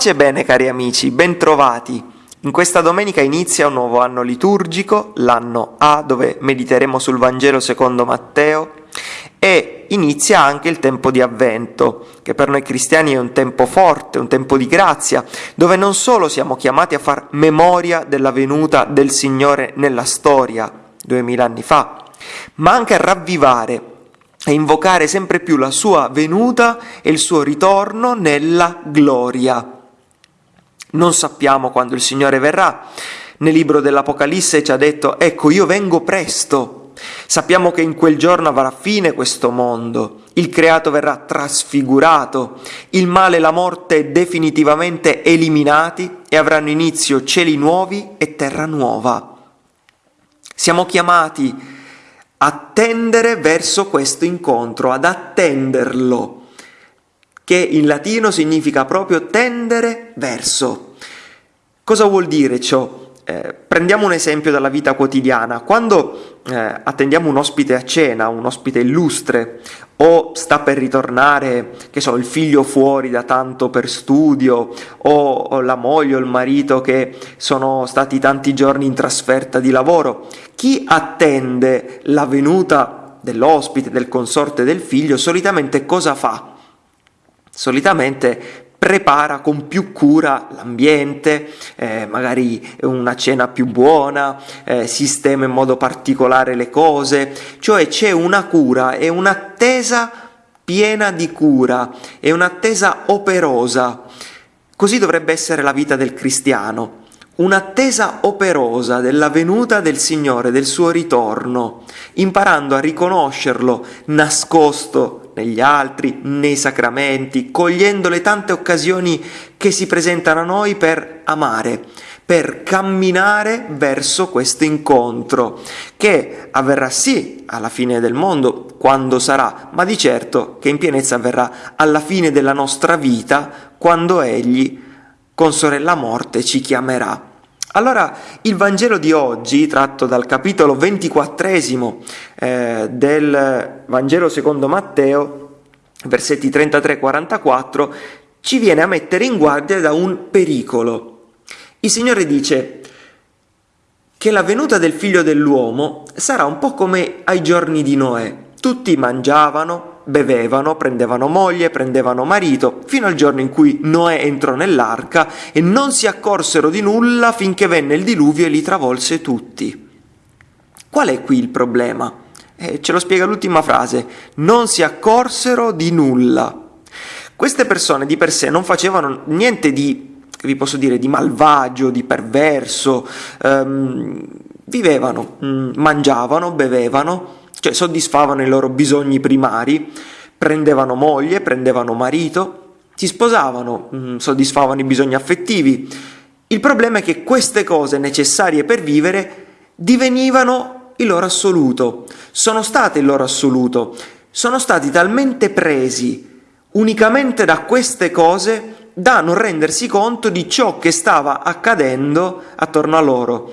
Pace e bene cari amici, bentrovati. In questa domenica inizia un nuovo anno liturgico, l'anno A, dove mediteremo sul Vangelo secondo Matteo e inizia anche il tempo di avvento, che per noi cristiani è un tempo forte, un tempo di grazia, dove non solo siamo chiamati a far memoria della venuta del Signore nella storia, duemila anni fa, ma anche a ravvivare e invocare sempre più la sua venuta e il suo ritorno nella gloria. Non sappiamo quando il Signore verrà. Nel libro dell'Apocalisse ci ha detto, ecco, io vengo presto. Sappiamo che in quel giorno avrà fine questo mondo, il creato verrà trasfigurato, il male e la morte definitivamente eliminati e avranno inizio cieli nuovi e terra nuova. Siamo chiamati a tendere verso questo incontro, ad attenderlo che in latino significa proprio tendere verso. Cosa vuol dire ciò? Eh, prendiamo un esempio dalla vita quotidiana. Quando eh, attendiamo un ospite a cena, un ospite illustre, o sta per ritornare, che so, il figlio fuori da tanto per studio, o, o la moglie o il marito che sono stati tanti giorni in trasferta di lavoro, chi attende la venuta dell'ospite, del consorte del figlio, solitamente cosa fa? Solitamente prepara con più cura l'ambiente, eh, magari una cena più buona, eh, sistema in modo particolare le cose, cioè c'è una cura e un'attesa piena di cura e un'attesa operosa. Così dovrebbe essere la vita del cristiano un'attesa operosa della venuta del Signore, del suo ritorno, imparando a riconoscerlo nascosto negli altri, nei sacramenti, cogliendo le tante occasioni che si presentano a noi per amare, per camminare verso questo incontro, che avverrà sì alla fine del mondo, quando sarà, ma di certo che in pienezza avverrà alla fine della nostra vita, quando Egli, con sorella morte, ci chiamerà. Allora, il Vangelo di oggi, tratto dal capitolo ventiquattresimo eh, del Vangelo secondo Matteo, versetti 33-44, ci viene a mettere in guardia da un pericolo. Il Signore dice che la venuta del figlio dell'uomo sarà un po' come ai giorni di Noè. Tutti mangiavano, bevevano, prendevano moglie, prendevano marito, fino al giorno in cui Noè entrò nell'arca e non si accorsero di nulla finché venne il diluvio e li travolse tutti. Qual è qui il problema? Eh, ce lo spiega l'ultima frase, non si accorsero di nulla. Queste persone di per sé non facevano niente di, vi posso dire, di malvagio, di perverso, ehm, vivevano, mm, mangiavano, bevevano, cioè soddisfavano i loro bisogni primari, prendevano moglie, prendevano marito, si sposavano, mm, soddisfavano i bisogni affettivi. Il problema è che queste cose necessarie per vivere divenivano il loro assoluto, sono state il loro assoluto, sono stati talmente presi unicamente da queste cose da non rendersi conto di ciò che stava accadendo attorno a loro.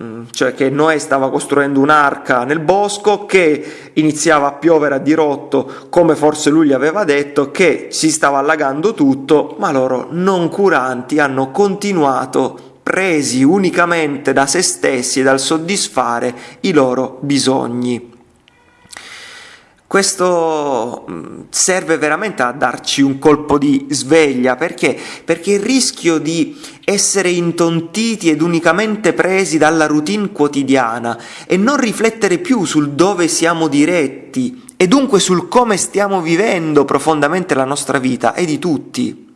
Mm, cioè che Noè stava costruendo un'arca nel bosco, che iniziava a piovere a dirotto, come forse lui gli aveva detto, che si stava allagando tutto, ma loro non curanti hanno continuato presi unicamente da se stessi e dal soddisfare i loro bisogni. Questo mm, serve veramente a darci un colpo di sveglia, perché? Perché il rischio di essere intontiti ed unicamente presi dalla routine quotidiana e non riflettere più sul dove siamo diretti e dunque sul come stiamo vivendo profondamente la nostra vita è di tutti.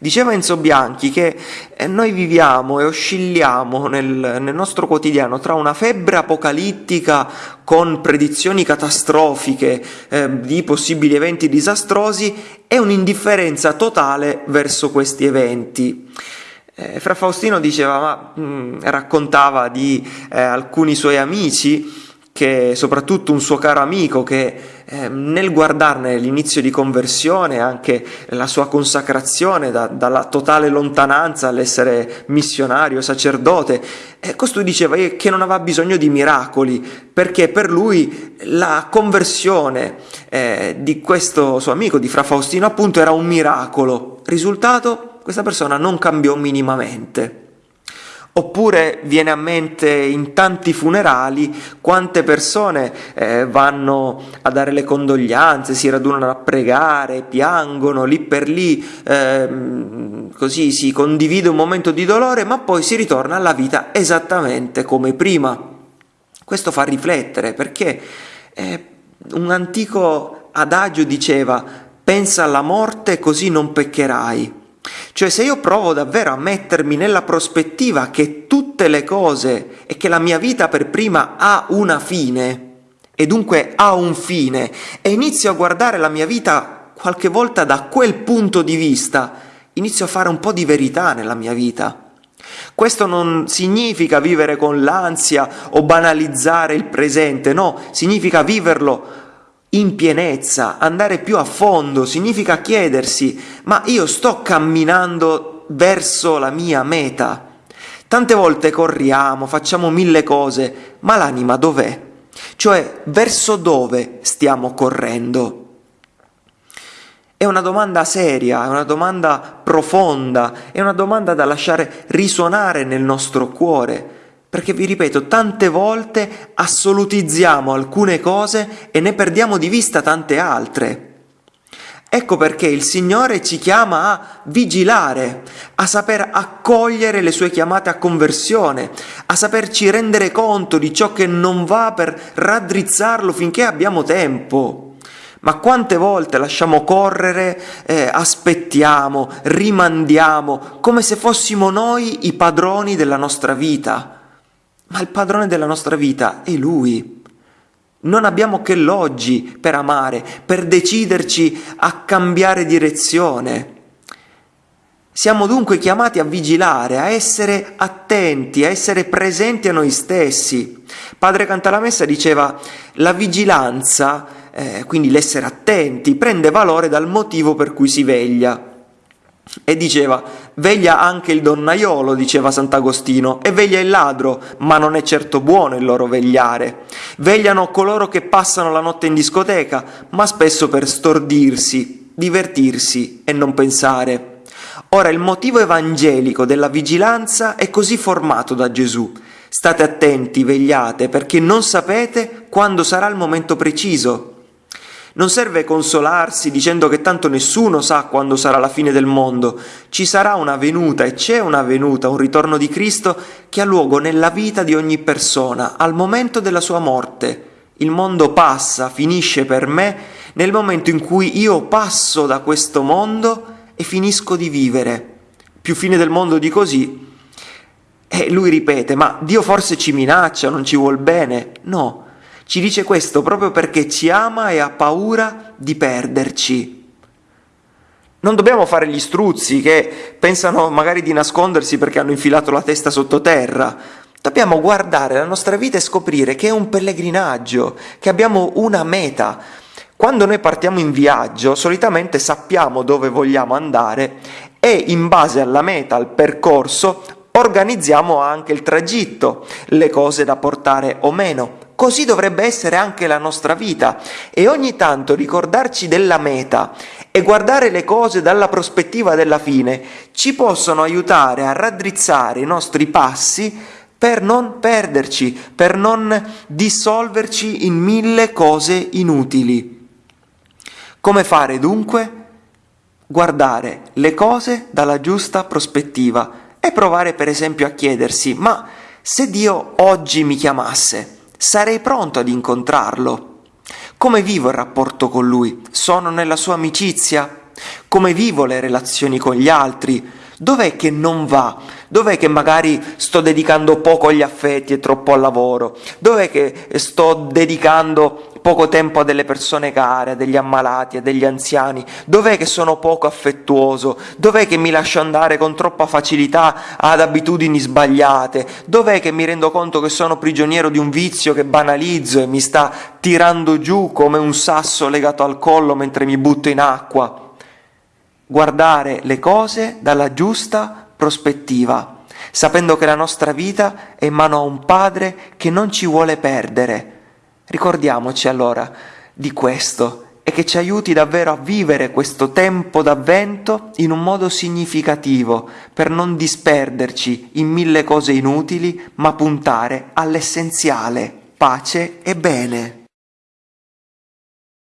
Diceva Enzo Bianchi che eh, noi viviamo e oscilliamo nel, nel, nostro quotidiano tra una febbre apocalittica con predizioni catastrofiche eh, di possibili eventi disastrosi e un'indifferenza totale verso questi eventi. Eh, Fra Faustino diceva, ma, mh, mm, raccontava di eh, alcuni suoi amici che soprattutto un suo caro amico che eh, nel guardarne l'inizio di conversione, anche la sua consacrazione da, dalla totale lontananza all'essere missionario, sacerdote, eh, costui diceva che non aveva bisogno di miracoli, perché per lui la conversione eh, di questo suo amico, di Fra Faustino appunto, era un miracolo. Risultato? questa persona non cambiò minimamente. Oppure viene a mente in tanti funerali quante persone eh, vanno a dare le condoglianze, si radunano a pregare, piangono lì per lì, eh, così si condivide un momento di dolore, ma poi si ritorna alla vita esattamente come prima. Questo fa riflettere perché eh, un antico adagio diceva pensa alla morte così non peccherai. Cioè se io provo davvero a mettermi nella prospettiva che tutte le cose e che la mia vita per prima ha una fine, e dunque ha un fine, e inizio a guardare la mia vita qualche volta da quel punto di vista, inizio a fare un po' di verità nella mia vita. Questo non significa vivere con l'ansia o banalizzare il presente, no, significa viverlo in pienezza, andare più a fondo, significa chiedersi, ma io sto camminando verso la mia meta? Tante volte corriamo, facciamo mille cose, ma l'anima dov'è? Cioè, verso dove stiamo correndo? È una domanda seria, è una domanda profonda, è una domanda da lasciare risuonare nel nostro cuore perché vi ripeto, tante volte assolutizziamo alcune cose e ne perdiamo di vista tante altre. Ecco perché il Signore ci chiama a vigilare, a saper accogliere le sue chiamate a conversione, a saperci rendere conto di ciò che non va per raddrizzarlo finché abbiamo tempo. Ma quante volte lasciamo correre, eh, aspettiamo, rimandiamo, come se fossimo noi i padroni della nostra vita ma il padrone della nostra vita è Lui. Non abbiamo che l'oggi per amare, per deciderci a cambiare direzione. Siamo dunque chiamati a vigilare, a essere attenti, a essere presenti a noi stessi. Padre Cantalamessa diceva la vigilanza, eh, quindi l'essere attenti, prende valore dal motivo per cui si veglia. E diceva, veglia anche il donnaiolo, diceva Sant'Agostino, e veglia il ladro, ma non è certo buono il loro vegliare. Vegliano coloro che passano la notte in discoteca, ma spesso per stordirsi, divertirsi e non pensare. Ora il motivo evangelico della vigilanza è così formato da Gesù. State attenti, vegliate, perché non sapete quando sarà il momento preciso. Non serve consolarsi dicendo che tanto nessuno sa quando sarà la fine del mondo. Ci sarà una venuta e c'è una venuta, un ritorno di Cristo che ha luogo nella vita di ogni persona, al momento della sua morte. Il mondo passa, finisce per me nel momento in cui io passo da questo mondo e finisco di vivere. Più fine del mondo di così. E lui ripete, ma Dio forse ci minaccia, non ci vuol bene? No, ci dice questo proprio perché ci ama e ha paura di perderci. Non dobbiamo fare gli struzzi che pensano magari di nascondersi perché hanno infilato la testa sottoterra. Dobbiamo guardare la nostra vita e scoprire che è un pellegrinaggio, che abbiamo una meta. Quando noi partiamo in viaggio, solitamente sappiamo dove vogliamo andare e in base alla meta, al percorso, organizziamo anche il tragitto, le cose da portare o meno. Così dovrebbe essere anche la nostra vita e ogni tanto ricordarci della meta e guardare le cose dalla prospettiva della fine ci possono aiutare a raddrizzare i nostri passi per non perderci, per non dissolverci in mille cose inutili. Come fare dunque? Guardare le cose dalla giusta prospettiva e provare per esempio a chiedersi ma se Dio oggi mi chiamasse, sarei pronto ad incontrarlo. Come vivo il rapporto con lui? Sono nella sua amicizia? Come vivo le relazioni con gli altri? Dov'è che non va? Dov'è che magari sto dedicando poco agli affetti e troppo al lavoro? Dov'è che sto dedicando poco tempo a delle persone care, a degli ammalati, a degli anziani? Dov'è che sono poco affettuoso? Dov'è che mi lascio andare con troppa facilità ad abitudini sbagliate? Dov'è che mi rendo conto che sono prigioniero di un vizio che banalizzo e mi sta tirando giù come un sasso legato al collo mentre mi butto in acqua? guardare le cose dalla giusta prospettiva, sapendo che la nostra vita è in mano a un Padre che non ci vuole perdere. Ricordiamoci allora di questo e che ci aiuti davvero a vivere questo tempo d'avvento in un modo significativo per non disperderci in mille cose inutili, ma puntare all'essenziale, pace e bene.